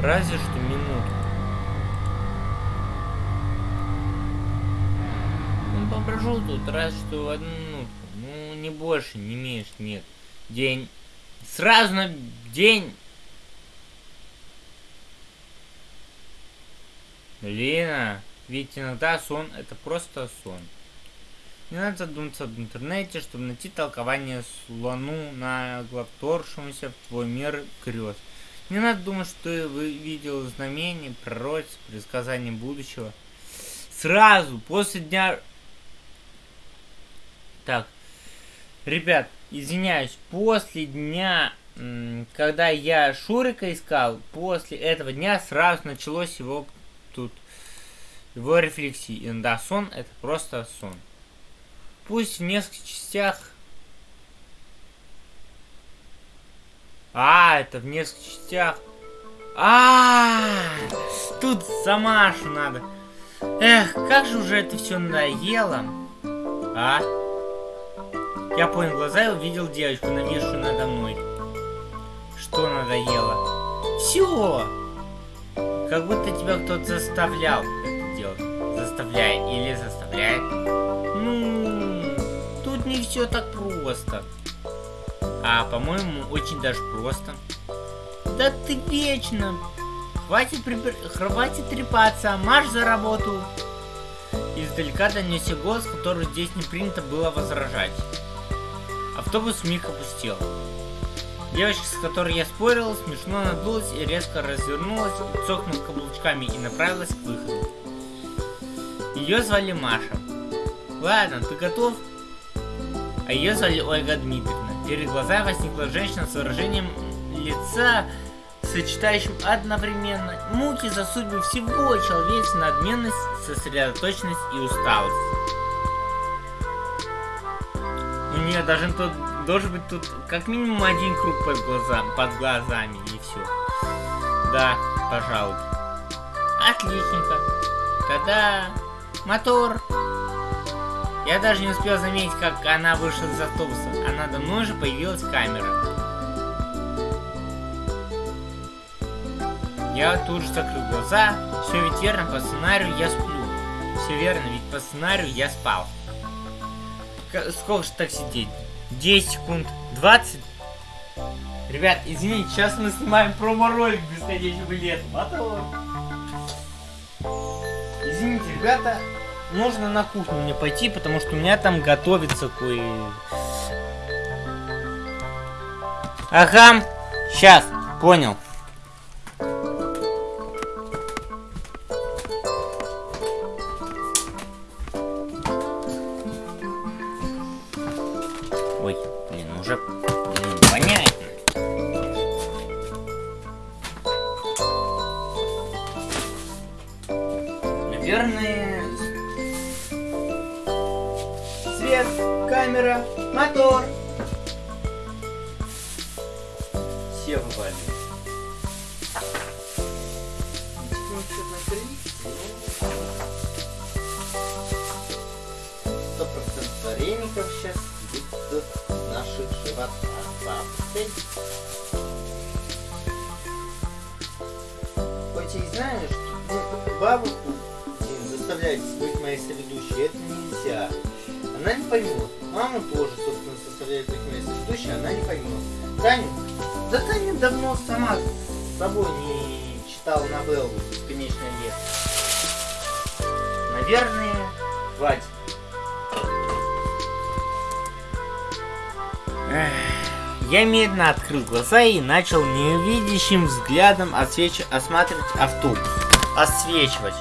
Разве что минутку. Ну, попрошу тут, раз что одну минутку. Ну, не больше, не меньше, нет. День. Сразу на день. Лина, ведь иногда сон это просто сон. Не надо задуматься об интернете, чтобы найти толкование слону на главторшемуся в твой мир крест. Не надо думать, что ты видел знамение, пророчество, предсказание будущего. Сразу, после дня... Так, ребят, извиняюсь, после дня, когда я Шурика искал, после этого дня сразу началось его тут, его рефлексии. Да, сон это просто сон. Пусть в нескольких частях... А, это в нескольких частях. А, тут за Машу надо. Эх, как же уже это все надоело. А? Я понял глаза и увидел девочку, нависшую надо мной. Что надоело? Все. Как будто тебя кто-то заставлял это делать. Заставляет или заставляет. Ну, не все так просто. А, по-моему, очень даже просто. Да ты вечно. Хватит, припер... Хватит трепаться, марш за работу. Издалека донесся голос, который здесь не принято было возражать. Автобус миг опустел. Девочка, с которой я спорил, смешно надулась и резко развернулась, цокнув каблучками и направилась к выходу. Ее звали Маша. Ладно, ты готов? а ее звали Ольга Дмитриевна. Перед глазами возникла женщина с выражением лица, сочетающим одновременно муки за судьбы всего человечества, надменность, сосредоточенность и усталость. У нее даже тут должен быть тут как минимум один круг под, глаза, под глазами и все. Да, пожалуй. Отличненько. Тогда мотор. Я даже не успел заметить, как она вышла из автобуса, а надо мной же появилась камера. Я тут же закрыл глаза. Все ведь верно, по сценарию я сплю. Все верно, ведь по сценарию я спал. К сколько же так сидеть? 10 секунд? 20? Ребят, извините, сейчас мы снимаем промо-ролик бесконечного лета. Мотор. Извините, ребята, нужно на кухню мне пойти, потому что у меня там готовится кое... Ага, сейчас, понял. Ой, блин, уже блин. Наверное, камера, мотор. Все вывалили. Сто процентов вареников сейчас будет наших животах. Бабцы. Хоть и знаю, что бабушку заставлять быть моей соведущей, это нельзя. Она не поймет. Маму тоже, собственно, составляет как место ведущая, она не поймет. Таню? Да Таня давно сама с собой не читала новеллу «Бесконечное лето». Наверное, хватит. Я медленно открыл глаза и начал невидящим взглядом освеч... осматривать автобус. Освечивать.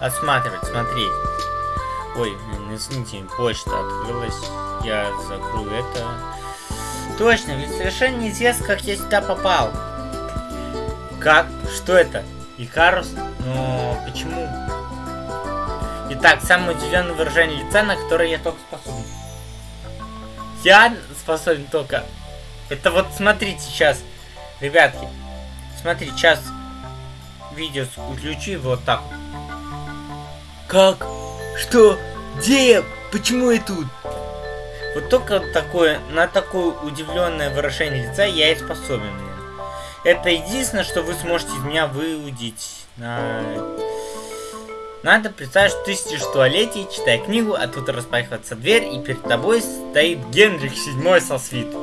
Осматривать, смотреть. Ой, извините, почта открылась. Я закрою это. Точно, ведь совершенно неизвестно, как я сюда попал. Как? Что это? Икарус? Но почему? Итак, самое удивленное выражение лица, на которое я только способен. Я способен только... Это вот смотрите сейчас, ребятки. Смотри, сейчас видео включу вот так. Как? Что? Где я? Почему я тут? Вот только такое, на такое удивленное выражение лица я и способен. Это единственное, что вы сможете из меня выудить. На... Надо представить, что ты сидишь в туалете, читая книгу, а тут распахивается дверь, и перед тобой стоит Генрих VII со свиту.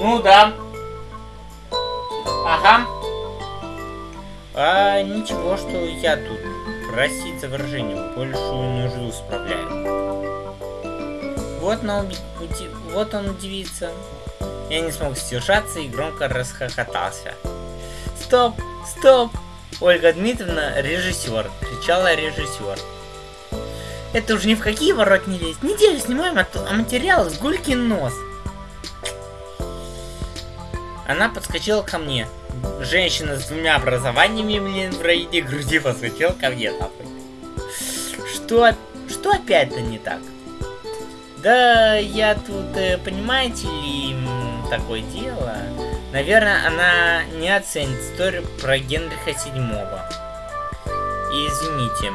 Ну да. Ага. А ничего, что я тут просить за выражение большую нужду справляю. Вот, на уби... вот он удивится. Я не смог сдержаться и громко расхохотался. Стоп! Стоп! Ольга Дмитриевна, режиссер, кричала режиссер. Это уже ни в какие ворот не лезть. Неделю снимаем, а материал с гулькин нос. Она подскочила ко мне. Женщина с двумя образованиями, блин, в районе груди подскочила ко мне, нахуй. Что, что опять-то не так? Да, я тут, э, понимаете ли, такое дело. Наверное, она не оценит историю про Генриха Седьмого. И извините,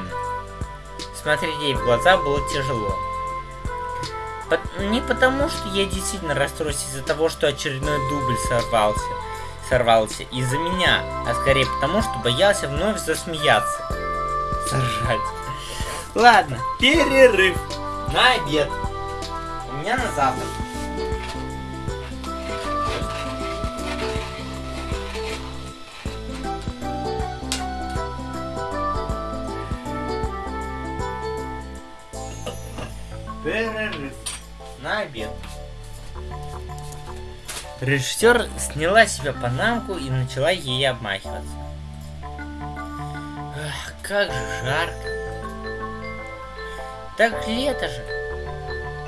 смотреть ей в глаза было тяжело. Не потому, что я действительно расстроился из-за того, что очередной дубль сорвался, сорвался из-за меня, а скорее потому, что боялся вновь засмеяться. Соржать. Ладно, перерыв на обед. У меня на завтрак. Перерыв на обед. Режиссер сняла себе панамку и начала ей обмахиваться. Ах, как же жарко. Так лето же.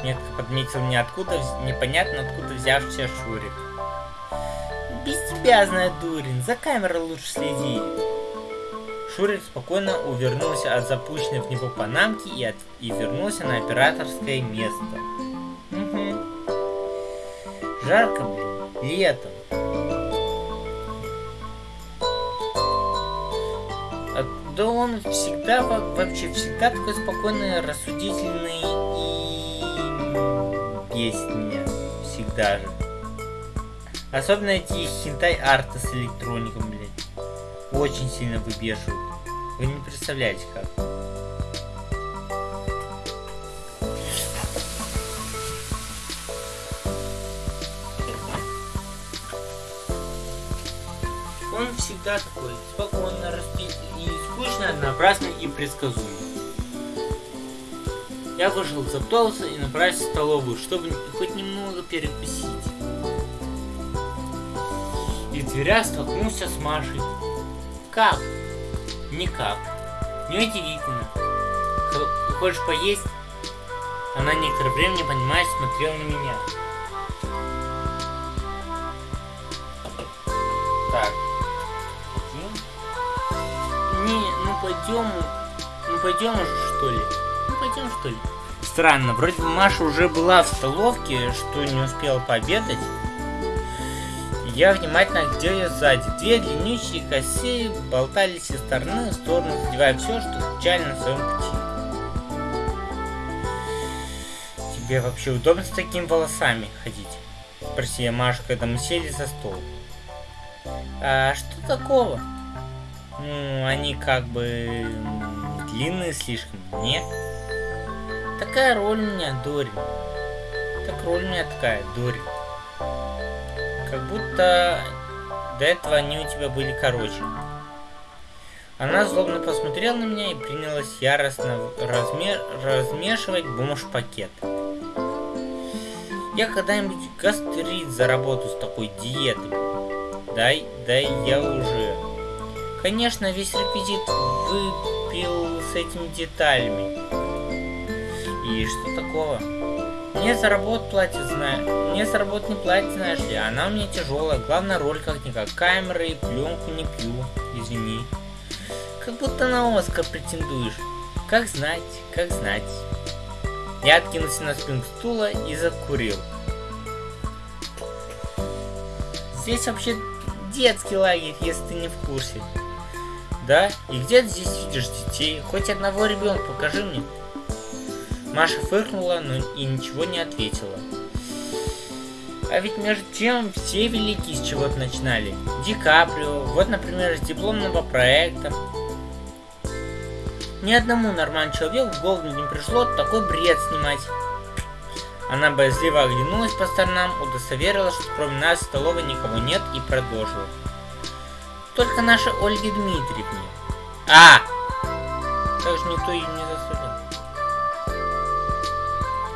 Метко подметил мне откуда, непонятно откуда взявшийся Шурик. Без тебя, знаю, дурин, за камерой лучше следи. Шурик спокойно увернулся от запущенной в него панамки и, от... и вернулся на операторское место. Угу. Жарко, блин, летом. А, да он всегда, вообще всегда такой спокойный, рассудительный и меня. Всегда же. Особенно эти хентай арты с электроником, блядь. Очень сильно выбешивают. Вы не представляете как. Всегда такой, спокойно, распит и скучно, однообразный и предсказуемый. Я вышел из автобуса и направился в столовую, чтобы хоть немного перекусить. И в дверях столкнулся с Машей. Как? Никак. Неудивительно. Хочешь поесть? Она некоторое время, не понимая, смотрела на меня. Пойдем. Ну пойдем уже, что ли? Ну пойдем, что ли? Странно, вроде бы Маша уже была в столовке, что не успела пообедать. Я внимательно глядел ее сзади. Две длиннющие косы болтались из стороны в сторону, задевая все, что случайно на своем пути. Тебе вообще удобно с такими волосами ходить? Спросила Маша, когда мы сели за стол. А что такого? Ну, они как бы длинные слишком, нет? Такая роль у меня, Дори. Так роль у меня такая, Дори. Как будто до этого они у тебя были короче. Она злобно посмотрела на меня и принялась яростно разме размешивать бомж-пакет. Я когда-нибудь гастрит заработаю с такой диетой. Дай, дай я уже. Конечно, весь реквизит выпил с этими деталями. И что такого? Мне за работу платят, знаю. Мне за работу не платят, знаешь ли. Она у меня тяжелая. Главная роль как-никак. Камеры и пленку не пью. Извини. Как будто на Оскар претендуешь. Как знать, как знать. Я откинулся на спинку стула и закурил. Здесь вообще детский лагерь, если ты не в курсе. Да? И где ты здесь видишь детей? Хоть одного ребенка покажи мне. Маша фыркнула, но и ничего не ответила. А ведь между тем все великие с чего-то начинали. Ди Каприо, вот, например, с дипломного проекта. Ни одному нормальному человеку в голову не пришло такой бред снимать. Она боязливо оглянулась по сторонам, удостоверилась, что кроме нас в столовой никого нет и продолжила. Только наша Ольге Дмитриевне. А! Как же никто ее не заставил.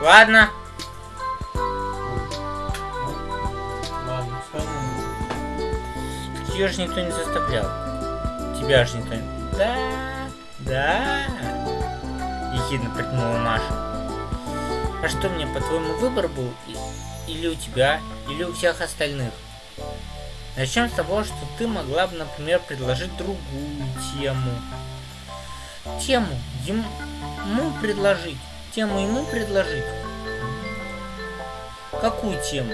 Ладно. Ее же никто не заставлял. Тебя же никто не... Да, да. Ехидно протянула Маша. А что мне, по-твоему, выбор был? Или у тебя, или у всех остальных? Начнем с того, что ты могла бы, например, предложить другую тему. Тему ему предложить. Тему ему предложить. Какую тему?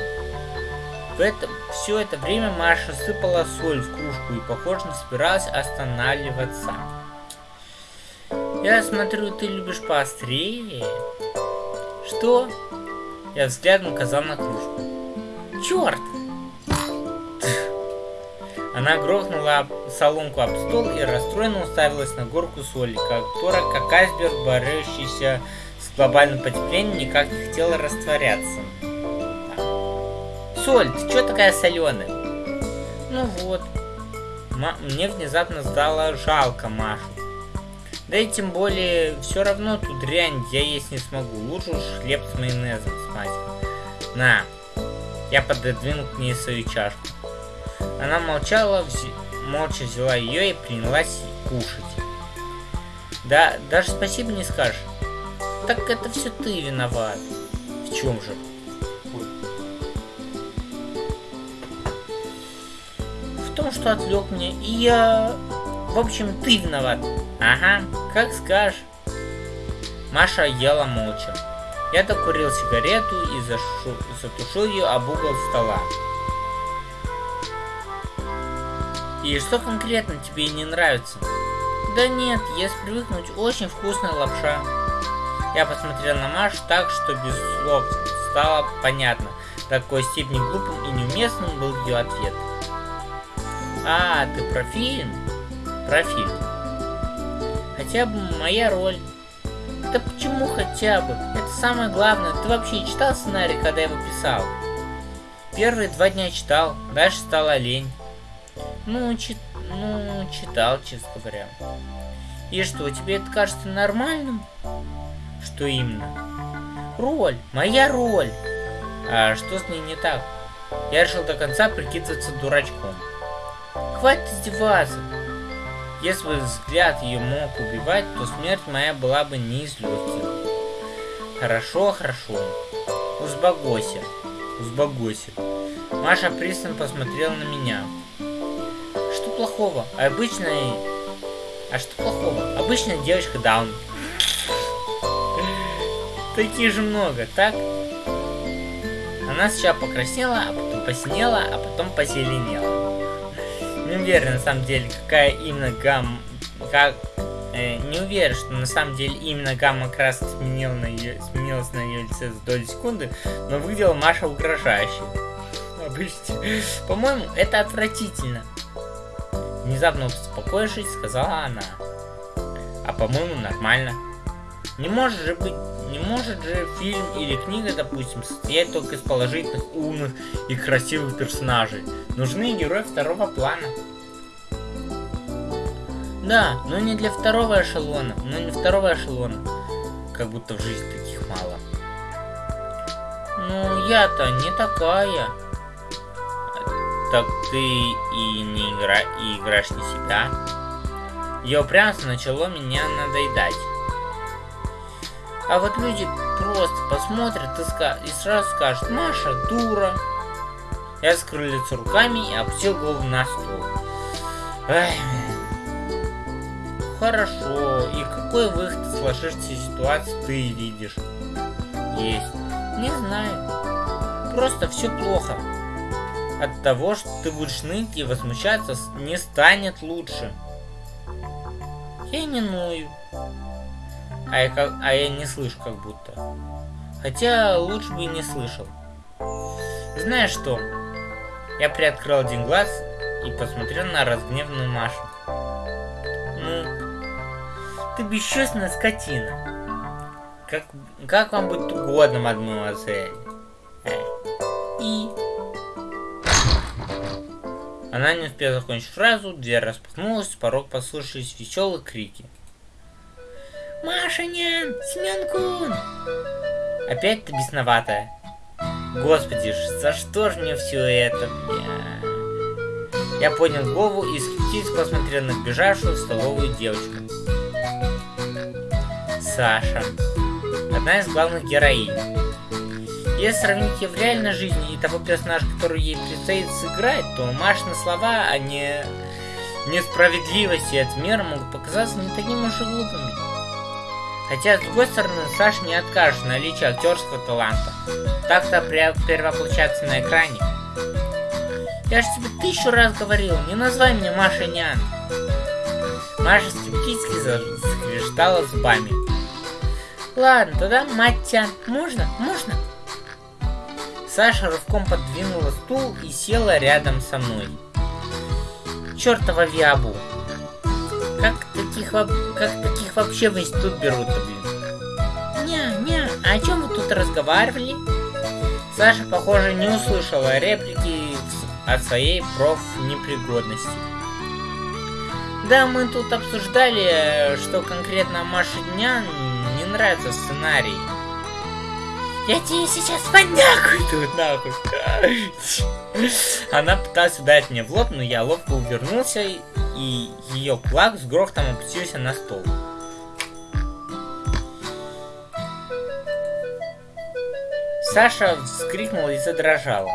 В это, все это время Маша сыпала соль в кружку и, похоже, не собиралась останавливаться. Я смотрю, ты любишь поострее. Что? Я взглядом указал на кружку. Черт! Она грохнула соломку об стол и расстроенно уставилась на горку соли, которая, как айсберг, борющийся с глобальным потеплением, никак не хотела растворяться. Соль, ты чё такая соленая? Ну вот. Ма- мне внезапно стало жалко Машу. Да и тем более, все равно ту дрянь я есть не смогу. Лучше уж хлеб с майонезом смать. На. Я пододвинул к ней свою чашку. Она молчала, вз- молча взяла ее и принялась кушать. Да, даже спасибо не скажешь. Так это все ты виноват. В чем же? В том, что отвлек меня, и я... В общем, ты виноват. Ага, как скажешь. Маша ела молча. Я докурил сигарету и зашу- затушил ее об угол стола. И что конкретно тебе не нравится? Да нет, если привыкнуть, очень вкусная лапша. Я посмотрел на Машу так, что без слов стало понятно, до какой степени глупым и неуместным был ее ответ. А, ты про фильм? Про фильм. Хотя бы моя роль. Да почему хотя бы? Это самое главное. Ты вообще читал сценарий, когда я его писал? Первые два дня читал, дальше стала лень. Ну, чит... ну, читал, честно говоря. И что, тебе это кажется нормальным? Что именно? Роль, моя роль. А что с ней не так? Я решил до конца прикидываться дурачком. Хватит издеваться. Если бы взгляд ее мог убивать, то смерть моя была бы не из легких. Хорошо, хорошо. Узбогойся. Узбогойся. Маша пристально посмотрела на меня. Плохого? Обычная... А что плохого? Обычная девочка даун. Таких же много, так? Она сначала покраснела, а потом посинела, а потом позеленела. Не уверен, на самом деле, какая именно гамма... Как... э, не уверен, что на самом деле именно гамма красок сменила на ее, сменилась на ее лице за доли секунды, но выглядела Маша угрожающе. Обычно. По-моему, это отвратительно. Внезапно успокоившись, сказала она. А по-моему, нормально. Не может же быть, не может же фильм или книга, допустим, состоять только из положительных, умных и красивых персонажей. Нужны герои второго плана. Да, но не для второго эшелона, но не второго эшелона. Как будто в жизни таких мало. Ну, я-то не такая. Так ты и не игра... и играешь не себя. Ее упрямство начало меня надоедать. А вот люди просто посмотрят и, ска- и сразу скажут, Маша, дура. Я скрыл лицо руками и опустил голову на стол. Хорошо. И какой выход из сложившейся ситуации ты видишь? Есть. Не знаю. Просто все плохо. От того, что ты будешь ныть и возмущаться, не станет лучше. Я не ною. А я, как, а я не слышу как будто. Хотя лучше бы и не слышал. Знаешь что? Я приоткрыл один глаз и посмотрел на разгневанную Машу. Ну, ты бесчувственная скотина. Как, как вам будет угодно, мадемуазель? Она не успела закончить фразу, дверь распахнулась, с порог послышались веселые крики. Машинян! Семен Опять ты бесноватая. Господи, за что же мне все это? Я, я поднял голову и скептически посмотрел на бежавшую в столовую девочку. Саша. Одна из главных героинь. Если сравнить ее в реальной жизни и того персонажа, который ей предстоит сыграть, то Машины слова о не... несправедливости и отмера могут показаться не такими уж и глупыми. Хотя, с другой стороны, Саша не откажет наличие актерского таланта. Так-то перевоплощаться на экране. Я же тебе тысячу раз говорил, не называй меня Маша Нян. Маша скептически заскрештала зубами. Ладно, тогда мать Тян. Можно? Можно? Саша рывком подвинула стул и села рядом со мной. Чёртова Виабу. Как таких, как таких вообще в институт берут-то, блин? Ня-ня, а о чем вы тут разговаривали? Саша, похоже, не услышала реплики от своей профнепригодности. Да, мы тут обсуждали, что конкретно Маше Дня не нравится сценарий. Я тебе сейчас понякую тут нахуй. Она пыталась ударить мне в лоб, но я ловко увернулся, и ее кулак с грохотом опустился на стол. Саша вскрикнула и задрожала.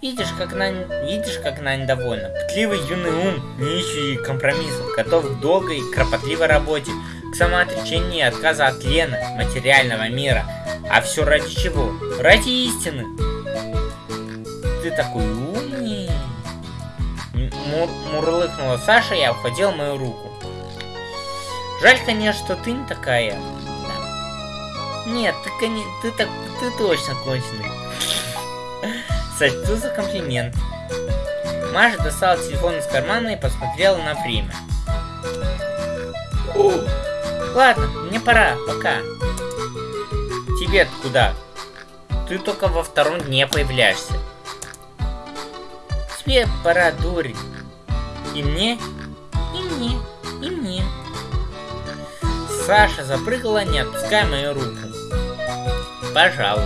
Видишь, как она, видишь, как она недовольна. Пытливый юный ум, не ищущий компромиссов, готов к долгой и кропотливой работе, к самоотречению и отказа от Лены, материального мира. А все ради чего? Ради истины. Ты такой умный. Мур мурлыкнула Саша и обхватила мою руку. Жаль, конечно, что ты не такая. Да. Нет, ты, ты, так, ты точно конченый. Сочту за комплимент. Маша достала телефон из кармана и посмотрела на время. Ладно, мне пора, пока. Тебе куда? Ты только во втором дне появляешься. Тебе пора, дурень. И мне, и мне, и мне. Саша запрыгала, не отпуская мою руку. Пожалуй.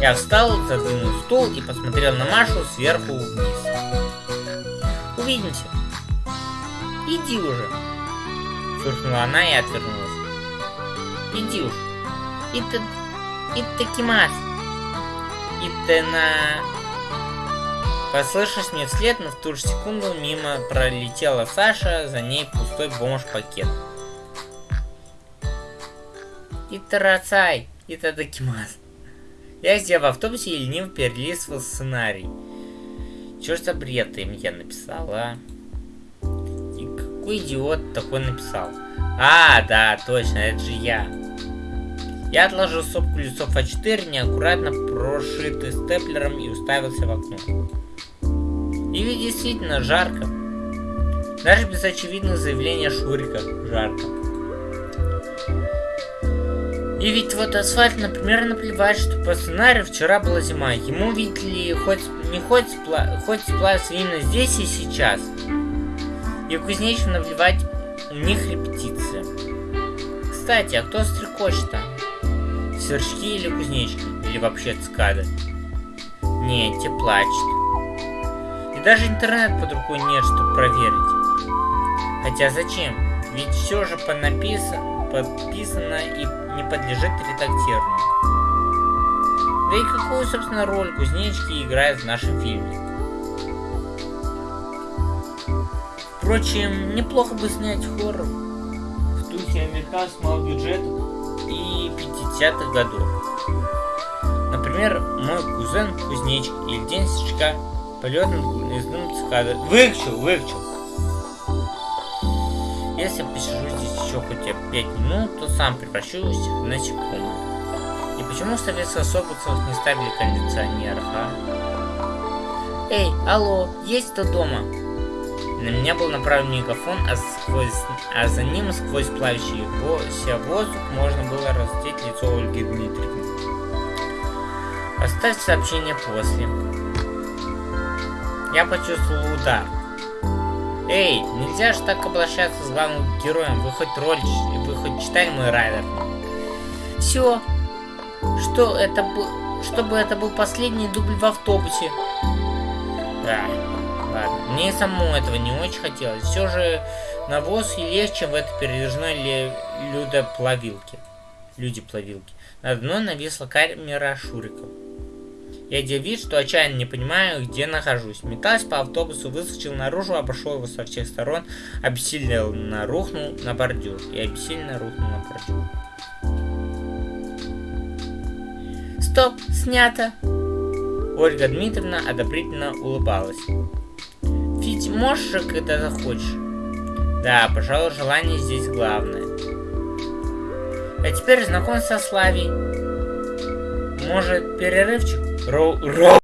Я встал, задвинул стул и посмотрел на Машу сверху вниз. Увидимся. Иди уже. Фыркнула она и отвернулась. Иди уж. Это... Это Кимас. Это на... Послышалось мне вслед, но в ту же секунду мимо пролетела Саша, за ней пустой бомж-пакет. Итарацай, это Дакимас. Я сидел в автобусе и лениво перелистывал сценарий. Чё за бред им я написал, а? И какой идиот такой написал? А, да, точно, это же я. Я отложил стопку листов А4, неаккуратно прошитый степлером и уставился в окно. И ведь действительно жарко. Даже без очевидных заявлений Шурика жарко. И ведь вот асфальт, например, наплевать, что по сценарию вчера была зима. Ему, видите ли, хоть не хоть, спла хоть сплавиться именно здесь и сейчас. И кузнечику наплевать, у них репетиция. Кстати, а кто стрекочет-то? Сверчки или кузнечки? Или вообще цикады? Не, те плачут. И даже интернет под рукой нет, чтобы проверить. Хотя зачем? Ведь все же понаписано, подписано и не подлежит редактированию. Да и какую, собственно, роль кузнечки играют в нашем фильме? Впрочем, неплохо бы снять хоррор в духе американского бюджета и 50-х годов. Например, мой кузен Кузнечик или День Сычка полет над гнездом цикады. Выключил, выключил. Если посижу здесь еще хотя бы 5 минут, то сам превращусь в насекомое. И Почему в Советских Соболцах не ставили кондиционеров, а? Эй, алло, есть кто дома? На меня был направлен мегафон, а, сквозь, а за ним сквозь плавящийся воздух можно было разглядеть лицо Ольги Дмитриевны. Оставь сообщение после. Я почувствовал удар. Эй, нельзя же так обращаться с главным героем. Вы хоть роль, вы хоть читали мой райдер? Все. Что это был, чтобы это был последний дубль в автобусе. Да. Мне самому этого не очень хотелось. Все же навоз и легче в этой передвижной людоплавилке. Люди-плавилки. Над мной нависла камера Шуриков. Я делал вид, что отчаянно не понимаю, где нахожусь. Метался по автобусу, выскочил наружу, обошел его со всех сторон, обессиленно рухнул на бордюр. И обессиленно рухнул на бордюр. Стоп, снято. Ольга Дмитриевна одобрительно улыбалась. Ведь можешь же, когда захочешь. Да, пожалуй, желание здесь главное. А теперь знакомься со Славей. Может, перерывчик? Роу, роу.